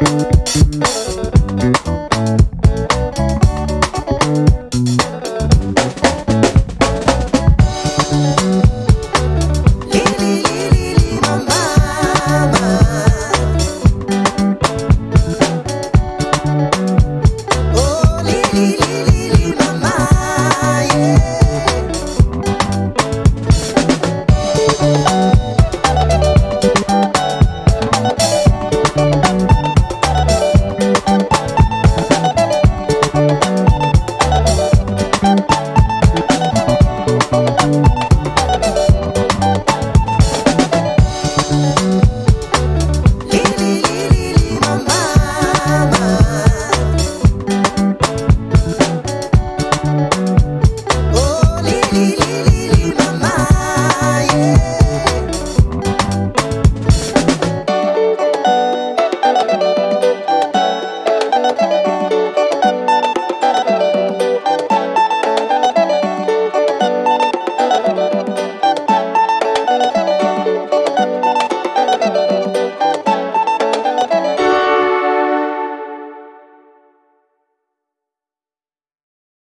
Música